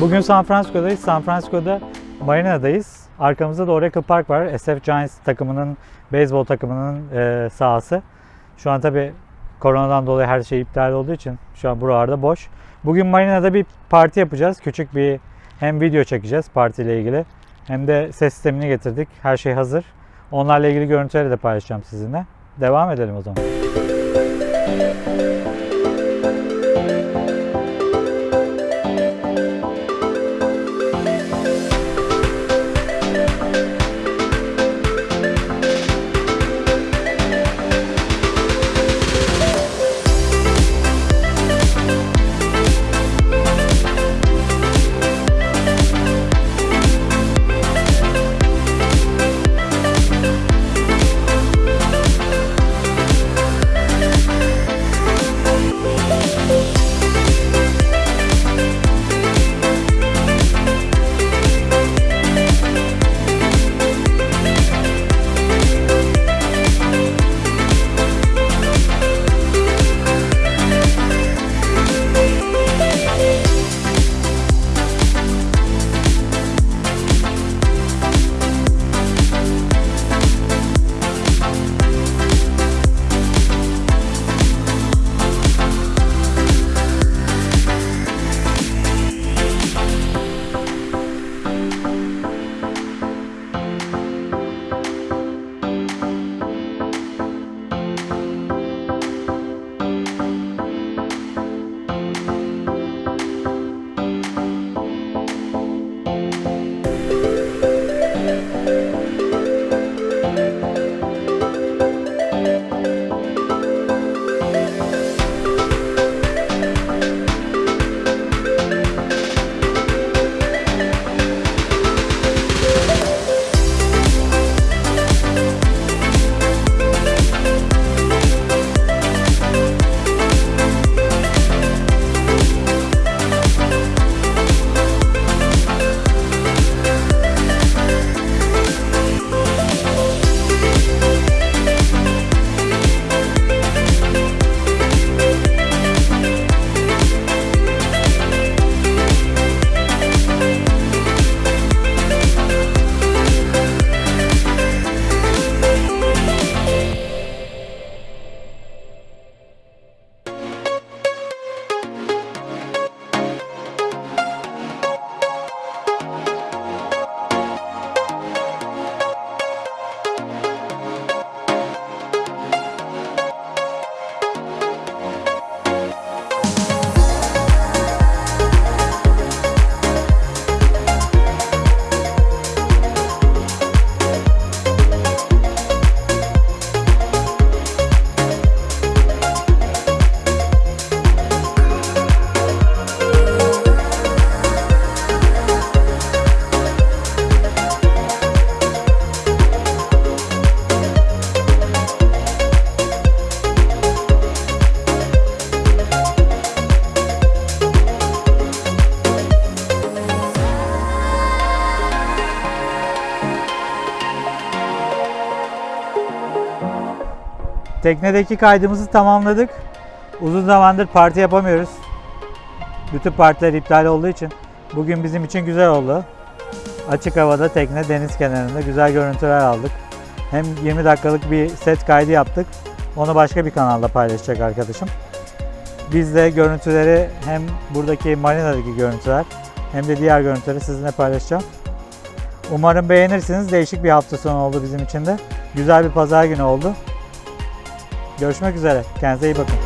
Bugün San Francisco'dayız. San Francisco'da Marina'dayız. Arkamızda da Oracle Park var. SF Giants takımının, beyzbol takımının e, sahası. Şu an tabi koronadan dolayı her şey iptal olduğu için şu an buralarda boş. Bugün Marina'da bir parti yapacağız. Küçük bir hem video çekeceğiz partiyle ilgili hem de ses sistemini getirdik. Her şey hazır. Onlarla ilgili görüntüleri de paylaşacağım sizinle. Devam edelim o zaman. Teknedeki kaydımızı tamamladık. Uzun zamandır parti yapamıyoruz. Bütün partiler iptal olduğu için bugün bizim için güzel oldu. Açık havada tekne deniz kenarında güzel görüntüler aldık. Hem 20 dakikalık bir set kaydı yaptık. Onu başka bir kanalda paylaşacak arkadaşım. Biz de görüntüleri hem buradaki marinadaki görüntüler hem de diğer görüntüleri sizinle paylaşacağım. Umarım beğenirsiniz. Değişik bir hafta sonu oldu bizim için de. Güzel bir pazar günü oldu. Görüşmek üzere. Kendinize iyi bakın.